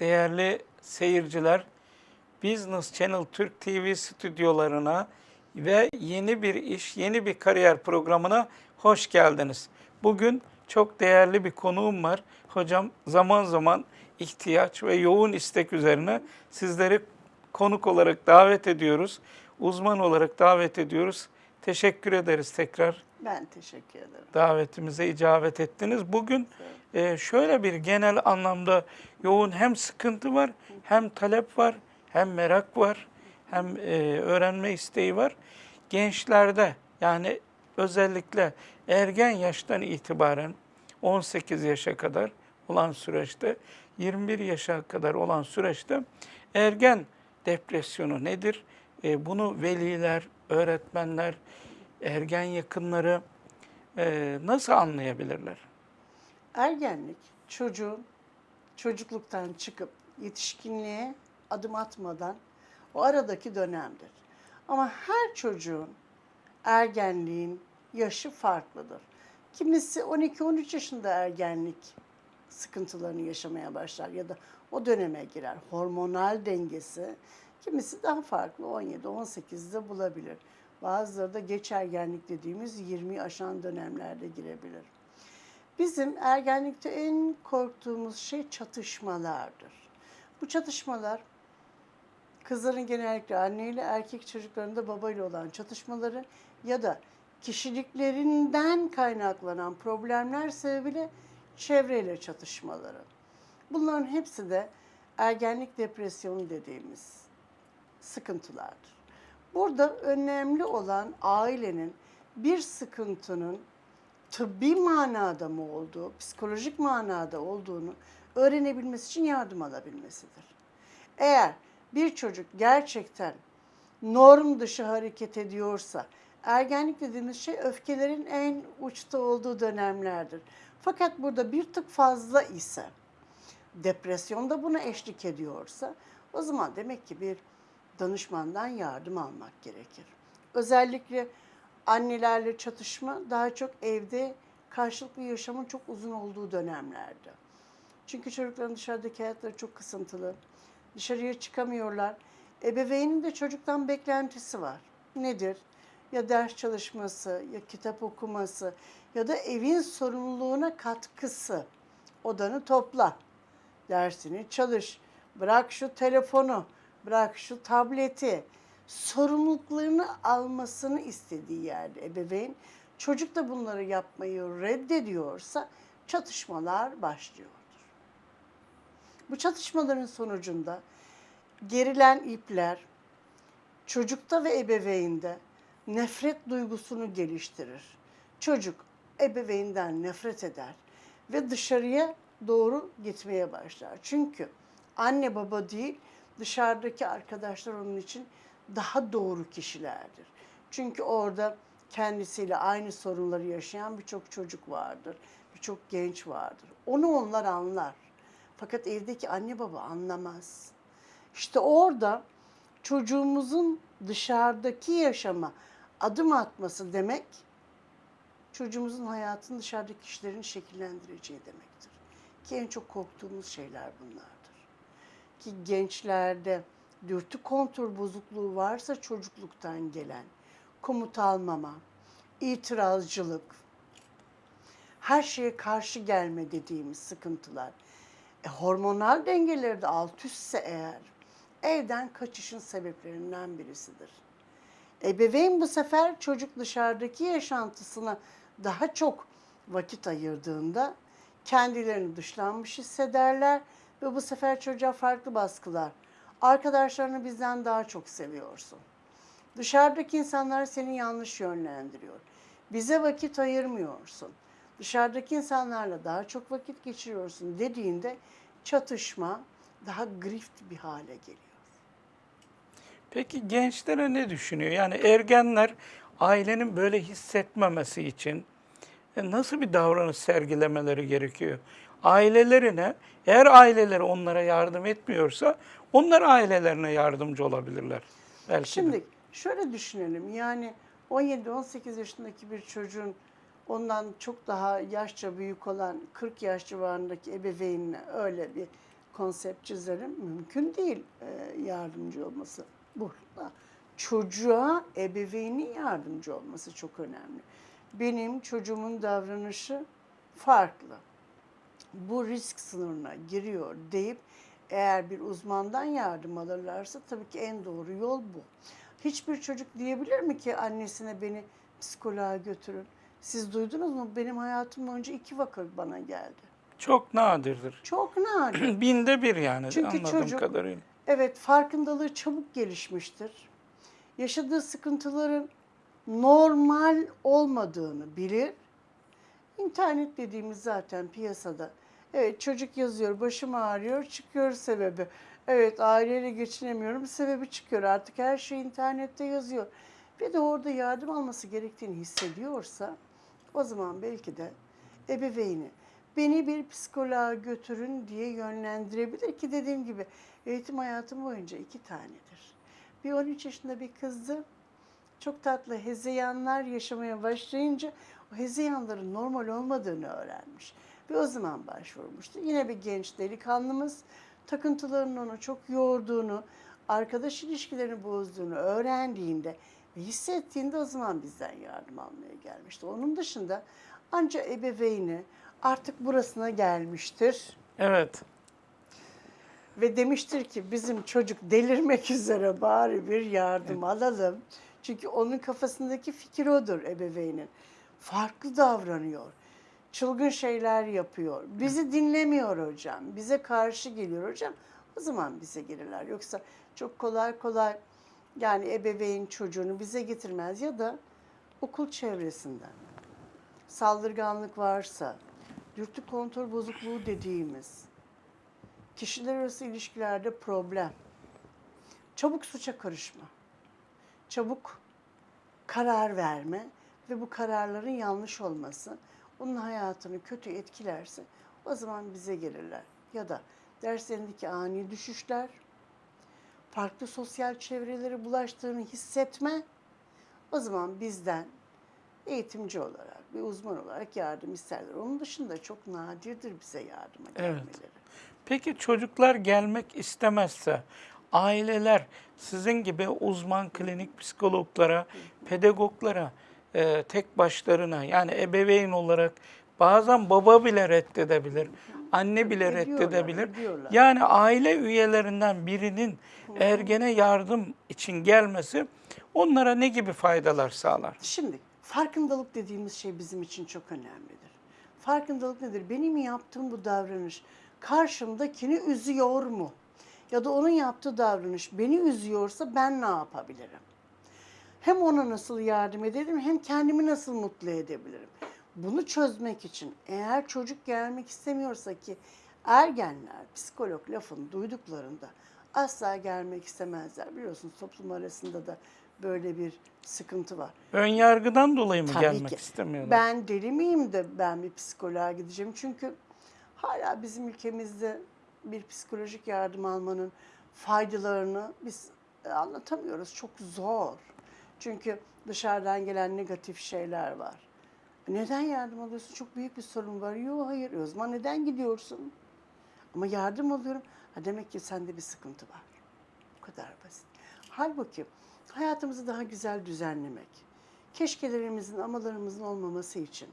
Değerli seyirciler, Business Channel Türk TV stüdyolarına ve yeni bir iş, yeni bir kariyer programına hoş geldiniz. Bugün çok değerli bir konuğum var. Hocam zaman zaman ihtiyaç ve yoğun istek üzerine sizleri konuk olarak davet ediyoruz. Uzman olarak davet ediyoruz. Teşekkür ederiz tekrar Ben teşekkür ederim. davetimize icabet ettiniz. Bugün e, şöyle bir genel anlamda yoğun hem sıkıntı var, hem talep var, hem merak var, hem e, öğrenme isteği var. Gençlerde yani özellikle ergen yaştan itibaren 18 yaşa kadar olan süreçte, 21 yaşa kadar olan süreçte ergen depresyonu nedir? E, bunu veliler, öğretmenler, ergen yakınları e, nasıl anlayabilirler? Ergenlik çocuğun çocukluktan çıkıp yetişkinliğe adım atmadan o aradaki dönemdir. Ama her çocuğun ergenliğin yaşı farklıdır. Kimisi 12-13 yaşında ergenlik sıkıntılarını yaşamaya başlar ya da o döneme girer. Hormonal dengesi kimisi daha farklı 17-18'de bulabilir. Bazıları da geç ergenlik dediğimiz 20 aşan dönemlerde girebilir. Bizim ergenlikte en korktuğumuz şey çatışmalardır. Bu çatışmalar kızların genellikle anneyle erkek çocuklarında babayla olan çatışmaları ya da kişiliklerinden kaynaklanan problemler sebebiyle çevreyle çatışmaları. Bunların hepsi de ergenlik depresyonu dediğimiz sıkıntılardır. Burada önemli olan ailenin bir sıkıntının tıbbi manada mı olduğu, psikolojik manada olduğunu öğrenebilmesi için yardım alabilmesidir. Eğer bir çocuk gerçekten norm dışı hareket ediyorsa, ergenlik dediğimiz şey öfkelerin en uçta olduğu dönemlerdir. Fakat burada bir tık fazla ise, depresyonda buna eşlik ediyorsa, o zaman demek ki bir danışmandan yardım almak gerekir. Özellikle annelerle çatışma daha çok evde karşılıklı yaşamın çok uzun olduğu dönemlerde. Çünkü çocukların dışarıdaki hayatları çok kısıntılı. Dışarıya çıkamıyorlar. Ebeveynin de çocuktan beklentisi var. Nedir? Ya ders çalışması, ya kitap okuması ya da evin sorumluluğuna katkısı. Odanı topla, dersini çalış, bırak şu telefonu, bırak şu tableti. Sorumluluklarını almasını istediği yerde ebeveyn çocuk da bunları yapmayı reddediyorsa çatışmalar başlıyordur. Bu çatışmaların sonucunda gerilen ipler çocukta ve ebeveynde nefret duygusunu geliştirir. Çocuk ebeveynden nefret eder ve dışarıya doğru gitmeye başlar. Çünkü anne baba değil dışarıdaki arkadaşlar onun için daha doğru kişilerdir. Çünkü orada kendisiyle aynı sorunları yaşayan birçok çocuk vardır, birçok genç vardır. Onu onlar anlar. Fakat evdeki anne baba anlamaz. İşte orada çocuğumuzun dışarıdaki yaşama adım atması demek çocuğumuzun hayatını dışarıdaki kişilerin şekillendireceği demektir. Ki en çok korktuğumuz şeyler bunlardır. Ki gençlerde dürtü kontur bozukluğu varsa çocukluktan gelen komut almama, itirazcılık, her şeye karşı gelme dediğimiz sıkıntılar. E, hormonal dengeleri de alt üstse eğer evden kaçışın sebeplerinden birisidir. Ebeveyn bu sefer çocuk dışarıdaki yaşantısına daha çok vakit ayırdığında kendilerini dışlanmış hissederler ve bu sefer çocuğa farklı baskılar. Arkadaşlarını bizden daha çok seviyorsun. Dışarıdaki insanlar seni yanlış yönlendiriyor. Bize vakit ayırmıyorsun. Dışarıdaki insanlarla daha çok vakit geçiriyorsun dediğinde çatışma daha grift bir hale geliyor. Peki gençlere ne düşünüyor? Yani ergenler ailenin böyle hissetmemesi için e, nasıl bir davranış sergilemeleri gerekiyor? Ailelerine, eğer aileleri onlara yardım etmiyorsa onlar ailelerine yardımcı olabilirler. Belki de. Şimdi şöyle düşünelim yani 17-18 yaşındaki bir çocuğun ondan çok daha yaşça büyük olan 40 yaş civarındaki ebeveynine öyle bir konsept çizerim. Mümkün değil e, yardımcı olması. Burada çocuğa ebeveynin yardımcı olması çok önemli. Benim çocuğumun davranışı farklı. Bu risk sınırına giriyor deyip eğer bir uzmandan yardım alırlarsa tabii ki en doğru yol bu. Hiçbir çocuk diyebilir mi ki annesine beni psikoloğa götürün? Siz duydunuz mu? Benim hayatım boyunca iki vaka bana geldi. Çok nadirdir. Çok nadir. Binde bir yani Çünkü anladığım çocuk- kadarıyla. Evet, farkındalığı çabuk gelişmiştir. Yaşadığı sıkıntıların normal olmadığını bilir. İnternet dediğimiz zaten piyasada. Evet çocuk yazıyor, başım ağrıyor, çıkıyor sebebi. Evet aileyle geçinemiyorum, sebebi çıkıyor. Artık her şey internette yazıyor. Bir de orada yardım alması gerektiğini hissediyorsa o zaman belki de ebeveyni beni bir psikoloğa götürün diye yönlendirebilir ki dediğim gibi eğitim hayatım boyunca iki tanedir. Bir 13 yaşında bir kızdı. Çok tatlı hezeyanlar yaşamaya başlayınca o hezeyanların normal olmadığını öğrenmiş. Ve o zaman başvurmuştu. Yine bir genç delikanlımız takıntılarının onu çok yorduğunu, arkadaş ilişkilerini bozduğunu öğrendiğinde ve hissettiğinde o zaman bizden yardım almaya gelmişti. Onun dışında anca ebeveyni artık burasına gelmiştir Evet. ve demiştir ki bizim çocuk delirmek üzere bari bir yardım alalım. Çünkü onun kafasındaki fikir odur ebeveynin. Farklı davranıyor. Çılgın şeyler yapıyor. Bizi dinlemiyor hocam. Bize karşı geliyor hocam. O zaman bize gelirler. Yoksa çok kolay kolay yani ebeveyn çocuğunu bize getirmez ya da okul çevresinden saldırganlık varsa, dürtü kontrol bozukluğu dediğimiz kişiler arası ilişkilerde problem, çabuk suça karışma, çabuk karar verme ve bu kararların yanlış olması onun hayatını kötü etkilerse o zaman bize gelirler. Ya da derslerindeki ani düşüşler, farklı sosyal çevrelere bulaştığını hissetme o zaman bizden eğitimci olarak, bir uzman olarak yardım isterler. Onun dışında çok nadirdir bize yardıma Evet. gelmeleri. Peki çocuklar gelmek istemezse aileler sizin gibi uzman klinik psikologlara, pedagoglara e, tek başlarına yani ebeveyn olarak bazen baba bile reddedebilir, anne bile Ediyorlar, reddedebilir. ediyorlar. Yani aile üyelerinden birinin ergene yardım için gelmesi onlara ne gibi faydalar sağlar? Şimdi farkındalık dediğimiz şey bizim için çok önemlidir. Farkındalık nedir? Benim yaptığım bu davranış karşımdakini üzüyor mu? Ya da onun yaptığı davranış beni üzüyorsa ben ne yapabilirim? Hem ona nasıl yardım edebilirim hem kendimi nasıl mutlu edebilirim? Bunu çözmek için eğer çocuk gelmek istemiyorsa ki ergenler psikolog lafını duyduklarında asla gelmek istemezler. Biliyorsunuz toplum arasında da böyle bir sıkıntı var. Ön yargıdan dolayı mı Tabii gelmek ki. istemiyorlar? Ben deli miyim de ben bir psikoloğa gideceğim? Çünkü hala bizim ülkemizde bir psikolojik yardım almanın faydalarını biz anlatamıyoruz. Çok zor. Çünkü dışarıdan gelen negatif şeyler var. Neden yardım alıyorsun? Çok büyük bir sorun var. Yok hayır. E O neden gidiyorsun? Ama yardım alıyorum. Ha demek ki sende bir sıkıntı var. Bu kadar basit. Halbuki hayatımızı daha güzel düzenlemek, keşkelerimizin, amalarımızın olmaması için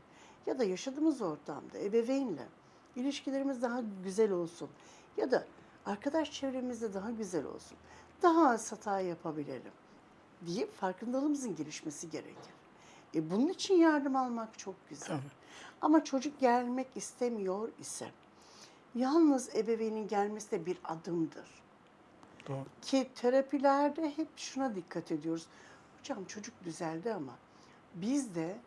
ya da yaşadığımız ortamda ebeveynle ilişkilerimiz daha güzel olsun ya da arkadaş çevremizde daha güzel olsun, daha az hata yapabilelim diye farkındalığımızın gelişmesi gerekir. E bunun için yardım almak çok güzel. Ama çocuk gelmek istemiyor ise yalnız ebeveynin gelmesi de bir adımdır. Doğru. Ki terapilerde hep şuna dikkat ediyoruz. Hocam çocuk düzeldi ama biz de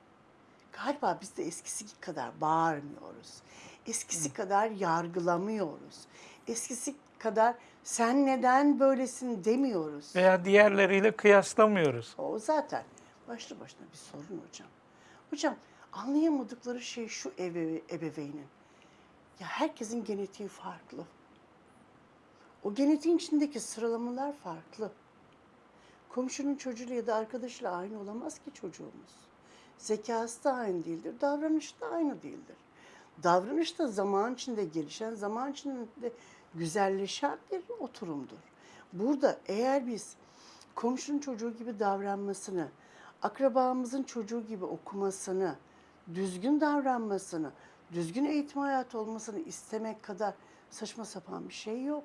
galiba biz de eskisi kadar bağırmıyoruz. Eskisi kadar yargılamıyoruz. Eskisi kadar sen neden böylesin demiyoruz. Veya diğerleriyle kıyaslamıyoruz. O zaten başlı başına bir sorun hocam. Hocam anlayamadıkları şey şu ebe, ebeveynin. Ya herkesin genetiği farklı. O genetiğin içindeki sıralamalar farklı. Komşunun çocuğuyla ya da arkadaşıyla aynı olamaz ki çocuğumuz. Zekası da aynı değildir, davranışı da aynı değildir. Davranış da zaman içinde gelişen, zaman içinde güzelleşen bir oturumdur. Burada eğer biz komşunun çocuğu gibi davranmasını, akrabamızın çocuğu gibi okumasını, düzgün davranmasını, düzgün eğitim hayatı olmasını istemek kadar saçma sapan bir şey yok.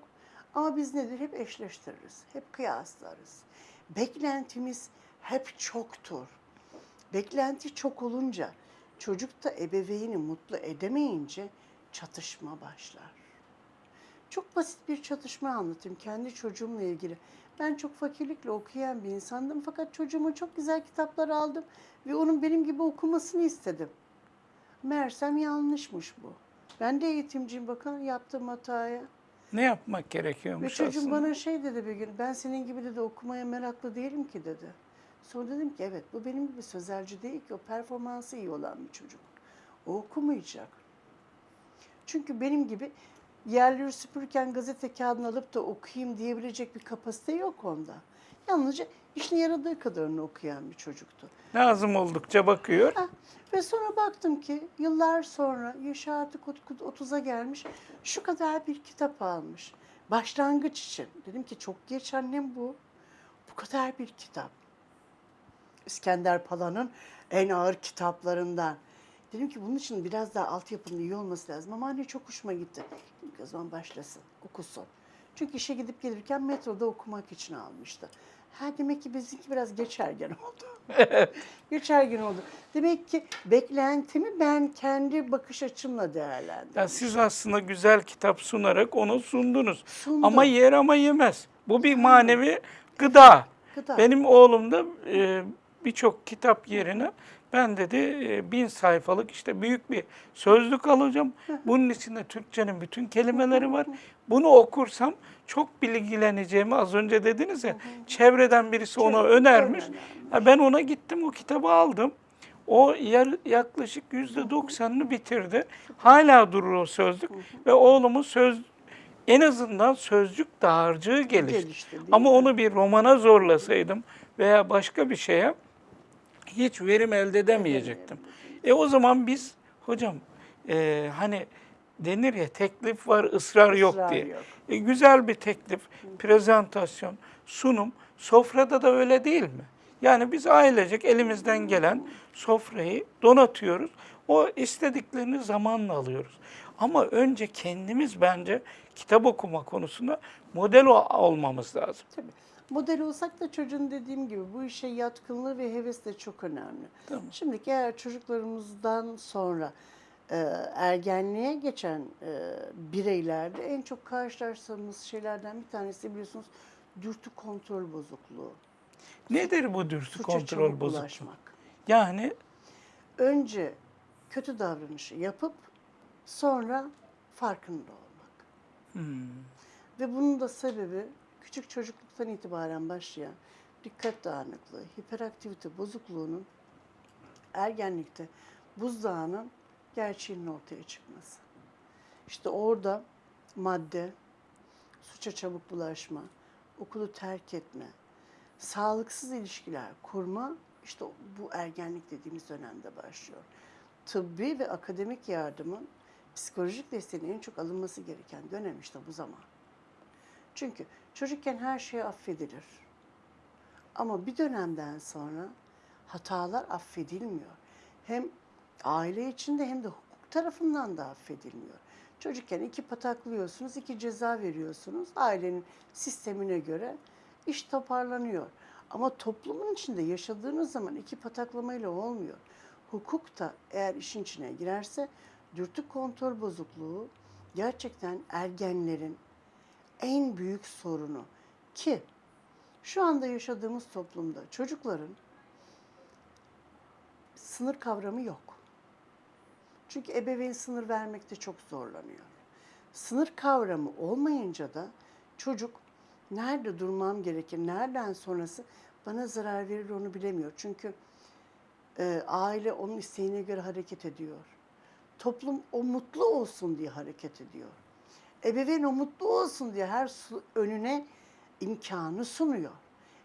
Ama biz nedir? Hep eşleştiririz, hep kıyaslarız. Beklentimiz hep çoktur. Beklenti çok olunca çocuk da ebeveyni mutlu edemeyince çatışma başlar. Çok basit bir çatışma anlatayım kendi çocuğumla ilgili. Ben çok fakirlikle okuyan bir insandım fakat çocuğuma çok güzel kitaplar aldım ve onun benim gibi okumasını istedim. Meğersem yanlışmış bu. Ben de eğitimciyim bakın yaptığım hataya. Ne yapmak Ve gerekiyormuş çocuğum aslında? bana şey dedi bir gün, ben senin gibi dedi okumaya meraklı değilim ki dedi. Sonra dedim ki evet bu benim gibi sözelci değil ki o performansı iyi olan bir çocuk. O okumayacak. Çünkü benim gibi yerleri süpürürken gazete kağıdını alıp da okuyayım diyebilecek bir kapasite yok onda. Yalnızca işine yaradığı kadarını okuyan bir çocuktu. Lazım oldukça bakıyor. Ha, Ve sonra baktım ki yıllar sonra yaşı artık 30'a gelmiş şu kadar bir kitap almış. Başlangıç için. Dedim ki çok geç annem bu. Bu kadar bir kitap. İskender Pala'nın en ağır kitaplarından. Dedim ki bunun için biraz daha altyapının iyi olması lazım. Ama anne çok hoşuma gitti. Dedim ki o zaman başlasın, okusun. Çünkü işe gidip gelirken metroda okumak için almıştı. Ha demek ki bizimki biraz geçergen oldu. geçergen oldu. Demek ki beklentimi ben kendi bakış açımla değerlendirdim. Ya siz aslında güzel kitap sunarak onu sundunuz. Sundum. Ama yer ama yemez. Bu bir manevi gıda. Gıda. Benim oğlum da e, birçok kitap yerine ben dedi e, bin sayfalık işte büyük bir sözlük alacağım. Bunun içinde Türkçenin bütün kelimeleri var. Bunu okursam çok bilgileneceğimi az önce dediniz ya. Çevreden birisi ona önermiş. Ben ona gittim o kitabı aldım. O yer, yaklaşık yüzde doksanını bitirdi. Hala durur o sözlük ve oğlumun söz en azından sözcük dağarcığı gelişti. Gelişti, Ama onu bir romana zorlasaydım veya başka bir şeye hiç verim elde edemeyecektim. E o zaman biz hocam e, hani denir ya teklif var ısrar yok Israr diye. yok. E, güzel bir teklif, prezentasyon, sunum sofrada da öyle değil mi? Yani biz ailecek elimizden gelen sofrayı donatıyoruz. O istediklerini zamanla alıyoruz. Ama önce kendimiz bence kitap okuma konusunda model olmamız lazım. Tabii. Model olsak da çocuğun dediğim gibi bu işe yatkınlığı ve heves de çok önemli. Tamam. Şimdi eğer çocuklarımızdan sonra e, ergenliğe geçen e, bireylerde en çok karşılaştığımız şeylerden bir tanesi biliyorsunuz dürtü kontrol bozukluğu. Nedir bu dürtü Suça kontrol bozukluğu? ulaşmak. Yani Önce kötü davranışı yapıp sonra farkında olmak. hmm, Ve bunun da sebebi küçük çocukluktan itibaren başlayan dikkat dağınıklığı, hiperaktivite bozukluğunun ergenlikte buzdağının gerçeğinin ortaya çıkması. İşte orada madde, suça çabuk bulaşma, okulu terk etme, sağlıksız ilişkiler kurma işte bu ergenlik dediğimiz dönemde başlıyor. Tıbbi ve akademik yardımın psikolojik desteğinin en çok alınması gereken dönem işte bu zaman. Çünkü çocukken her şey affedilir. Ama bir dönemden sonra hatalar affedilmiyor. Hem aile içinde hem de hukuk tarafından da affedilmiyor. Çocukken iki pataklıyorsunuz, iki ceza veriyorsunuz. Ailenin sistemine göre iş toparlanıyor. Ama toplumun içinde yaşadığınız zaman iki pataklamayla olmuyor. Hukuk da eğer işin içine girerse dürtü kontrol bozukluğu gerçekten ergenlerin en büyük sorunu ki şu anda yaşadığımız toplumda çocukların sınır kavramı yok. Çünkü ebeveyn sınır vermekte çok zorlanıyor. Sınır kavramı olmayınca da çocuk nerede durmam gerekir, nereden sonrası bana zarar verir onu bilemiyor. Çünkü e, aile onun isteğine göre hareket ediyor. Toplum o mutlu olsun diye hareket ediyor. Ebeveyn o mutlu olsun diye her su- önüne imkanı sunuyor.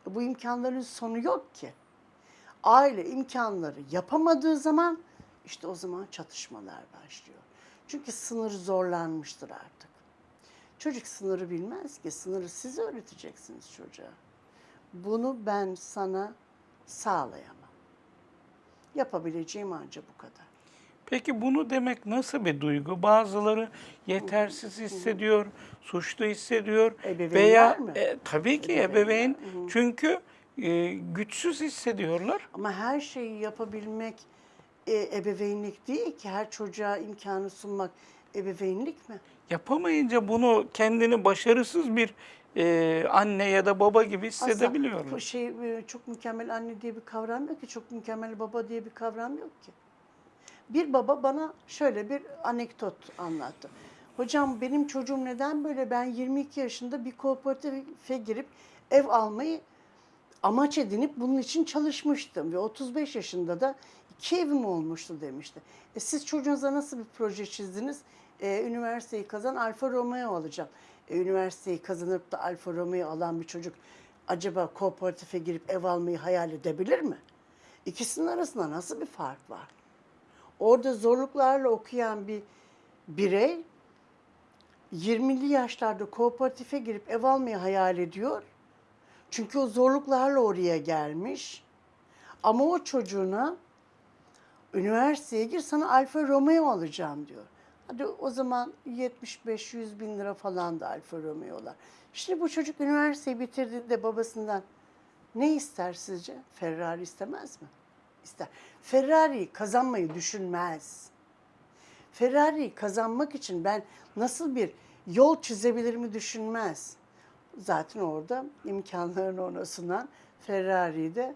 E, bu imkanların sonu yok ki. Aile imkanları yapamadığı zaman işte o zaman çatışmalar başlıyor. Çünkü sınır zorlanmıştır artık. Çocuk sınırı bilmez ki. Sınırı siz öğreteceksiniz çocuğa. Bunu ben sana sağlayamam. Yapabileceğim ancak bu kadar. Peki bunu demek nasıl bir duygu? Bazıları yetersiz hissediyor, suçlu hissediyor Ebeveynler veya mi? e, tabii ki Ebeveynler, ebeveyn çünkü e, güçsüz hissediyorlar. Ama her şeyi yapabilmek e, ebeveynlik değil ki. Her çocuğa imkanı sunmak ebeveynlik mi? Yapamayınca bunu kendini başarısız bir e, anne ya da baba gibi Aslında hissedebiliyorlar. bu şey e, çok mükemmel anne diye bir kavram yok ki, çok mükemmel baba diye bir kavram yok ki. Bir baba bana şöyle bir anekdot anlattı. Hocam benim çocuğum neden böyle? Ben 22 yaşında bir kooperatife girip ev almayı amaç edinip bunun için çalışmıştım ve 35 yaşında da iki evim olmuştu demişti. E siz çocuğunuza nasıl bir proje çizdiniz? E, üniversiteyi kazan Alfa Romeo alacağım. E, üniversiteyi kazanıp da Alfa Romeo alan bir çocuk acaba kooperatife girip ev almayı hayal edebilir mi? İkisinin arasında nasıl bir fark var? Orada zorluklarla okuyan bir birey 20'li yaşlarda kooperatife girip ev almayı hayal ediyor. Çünkü o zorluklarla oraya gelmiş. Ama o çocuğuna üniversiteye gir sana Alfa Romeo alacağım diyor. Hadi o zaman 75-100 bin lira falan da Alfa Romeo'lar. Şimdi bu çocuk üniversiteyi bitirdiğinde babasından ne ister sizce? Ferrari istemez mi? İster. Ferrari kazanmayı düşünmez. Ferrari kazanmak için ben nasıl bir yol çizebilirimi düşünmez. Zaten orada imkanlarını ona sunan Ferrari'yi de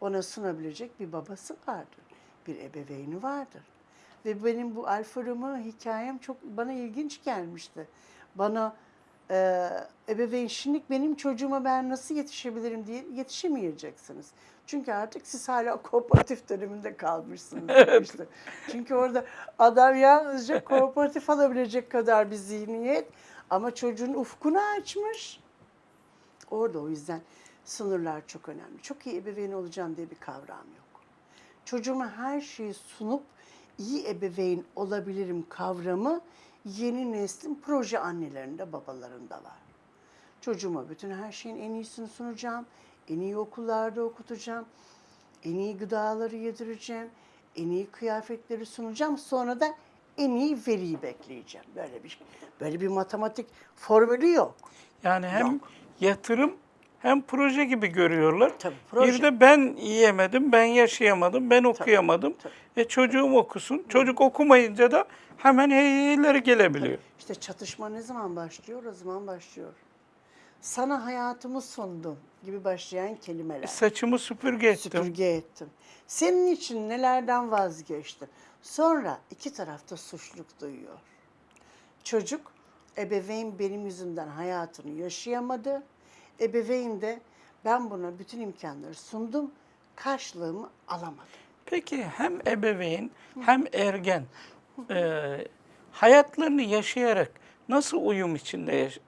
ona sunabilecek bir babası vardır. Bir ebeveyni vardır. Ve benim bu Alfa Romeo hikayem çok bana ilginç gelmişti. Bana e, ebeveyn şimdi benim çocuğuma ben nasıl yetişebilirim diye yetişemeyeceksiniz. Çünkü artık siz hala kooperatif döneminde kalmışsınız. demişti. Çünkü orada adam yalnızca kooperatif alabilecek kadar bir zihniyet ama çocuğun ufkunu açmış. Orada o yüzden sınırlar çok önemli. Çok iyi ebeveyn olacağım diye bir kavram yok. Çocuğuma her şeyi sunup iyi ebeveyn olabilirim kavramı yeni neslin proje annelerinde, babalarında var. Çocuğuma bütün her şeyin en iyisini sunacağım. En iyi okullarda okutacağım. En iyi gıdaları yedireceğim. En iyi kıyafetleri sunacağım. Sonra da en iyi veriyi bekleyeceğim. Böyle bir böyle bir matematik formülü yok. Yani hem Yok. yatırım hem proje gibi görüyorlar. Tabii, proje. Bir de ben yiyemedim, ben yaşayamadım, ben okuyamadım. tabii. E çocuğum okusun. Çocuk okumayınca da hemen heyleri gelebiliyor. İşte çatışma ne zaman başlıyor? O zaman başlıyor. Sana hayatımı sundum gibi başlayan kelimeler. Saçımı süpürge ettim. Süpürge ettim. Senin için nelerden vazgeçtim. Sonra iki tarafta suçluluk duyuyor. Çocuk, ebeveyn benim yüzümden hayatını yaşayamadı. Ebeveyn de ben buna bütün imkanları sundum, karşılığımı alamadım. Peki hem ebeveyn hem ergen e, hayatlarını yaşayarak nasıl uyum içinde yaş-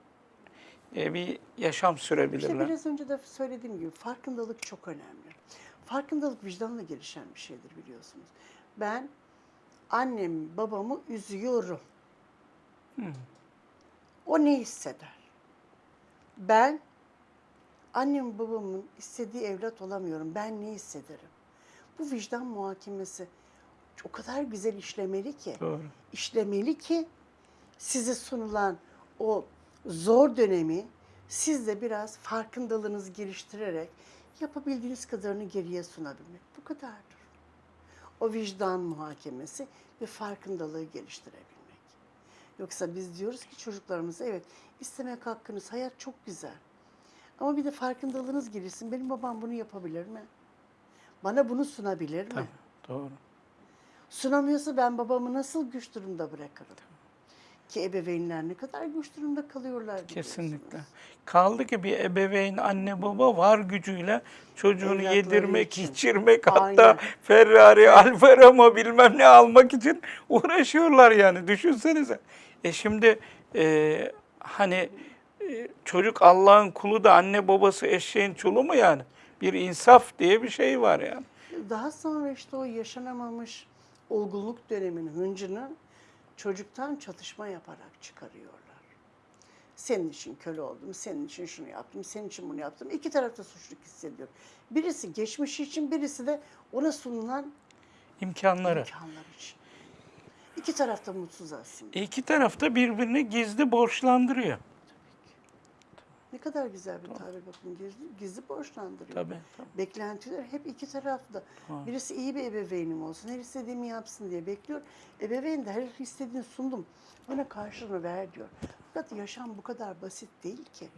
e, bir yaşam İşte sürebilirler? biraz önce de söylediğim gibi farkındalık çok önemli. Farkındalık vicdanla gelişen bir şeydir biliyorsunuz. Ben annemi babamı üzüyorum. O ne hisseder? Ben annem babamın istediği evlat olamıyorum. Ben ne hissederim? Bu vicdan muhakemesi o kadar güzel işlemeli ki Doğru. işlemeli ki size sunulan o zor dönemi siz de biraz farkındalığınızı geliştirerek yapabildiğiniz kadarını geriye sunabilmek. Bu kadardır. O vicdan muhakemesi ve farkındalığı geliştirebilmek. Yoksa biz diyoruz ki çocuklarımıza evet istemek hakkınız, hayat çok güzel. Ama bir de farkındalığınız gelişsin. Benim babam bunu yapabilir mi? Bana bunu sunabilir mi? Tabii, doğru. Sunamıyorsa ben babamı nasıl güç durumda bırakırım? Ki ebeveynler ne kadar güç durumda kalıyorlar. Kesinlikle. Kaldı ki bir ebeveyn, anne baba var gücüyle çocuğunu Evlatları yedirmek, için. içirmek Aynen. hatta Ferrari, Alfa Romeo bilmem ne almak için uğraşıyorlar yani düşünsenize. E şimdi e, hani çocuk Allah'ın kulu da anne babası eşeğin çulu mu yani? Bir insaf diye bir şey var yani. Daha sonra işte o yaşanamamış olgunluk döneminin hıncını çocuktan çatışma yaparak çıkarıyorlar. Senin için köle oldum, senin için şunu yaptım, senin için bunu yaptım. İki tarafta suçluluk hissediyor. Birisi geçmişi için, birisi de ona sunulan İmkanları. imkanlar için. İki taraf da mutsuz aslında. İki taraf da birbirini gizli borçlandırıyor. Ne kadar güzel bir tabir bakın. Gizli, gizli borçlandırıyor. Tabii. tabii. Beklentiler hep iki tarafta. Birisi iyi bir ebeveynim olsun, her istediğimi yapsın diye bekliyor. Ebeveyn de her istediğini sundum, bana karşılığını ver diyor. Fakat yaşam bu kadar basit değil ki.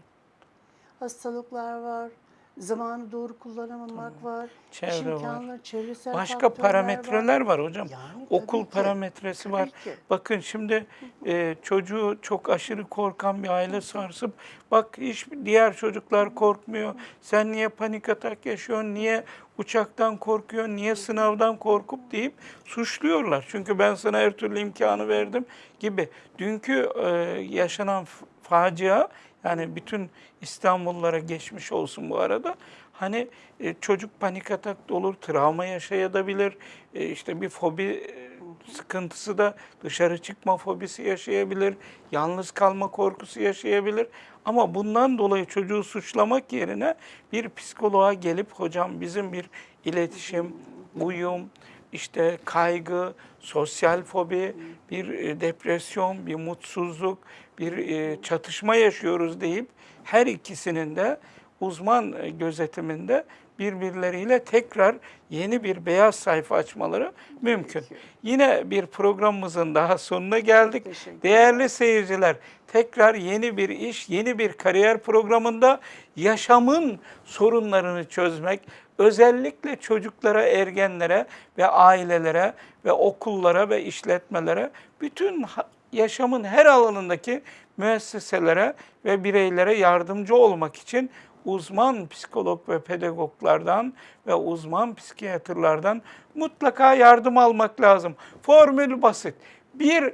Hastalıklar var, zamanı doğru kullanamamak var, iş Çevre var. imkanları, çevresel Başka parametreler var hocam. Yani Okul ki. parametresi var. Tabii ki. Bakın şimdi e, çocuğu çok aşırı korkan bir aile sarsıp bak hiç diğer çocuklar korkmuyor. Sen niye panik atak yaşıyorsun? Niye uçaktan korkuyorsun? Niye sınavdan korkup deyip suçluyorlar. Çünkü ben sana her türlü imkanı verdim gibi. Dünkü e, yaşanan facia yani bütün İstanbullulara geçmiş olsun bu arada. Hani e, çocuk panik atak da olur, travma yaşayabilir, e, işte bir fobi e, sıkıntısı da dışarı çıkma fobisi yaşayabilir, yalnız kalma korkusu yaşayabilir. Ama bundan dolayı çocuğu suçlamak yerine bir psikoloğa gelip hocam bizim bir iletişim, uyum, işte kaygı, sosyal fobi, bir e, depresyon, bir mutsuzluk, bir e, çatışma yaşıyoruz deyip her ikisinin de uzman e, gözetiminde birbirleriyle tekrar yeni bir beyaz sayfa açmaları mümkün. Yine bir programımızın daha sonuna geldik. Değerli seyirciler, tekrar yeni bir iş, yeni bir kariyer programında yaşamın sorunlarını çözmek, özellikle çocuklara, ergenlere ve ailelere ve okullara ve işletmelere bütün yaşamın her alanındaki müesseselere ve bireylere yardımcı olmak için uzman psikolog ve pedagoglardan ve uzman psikiyatrlardan mutlaka yardım almak lazım. Formül basit. Bir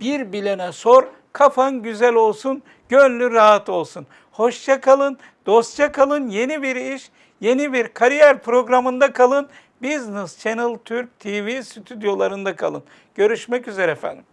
bir bilene sor, kafan güzel olsun, gönlü rahat olsun. Hoşça kalın, dostça kalın. Yeni bir iş, yeni bir kariyer programında kalın. Business Channel Türk TV stüdyolarında kalın. Görüşmek üzere efendim.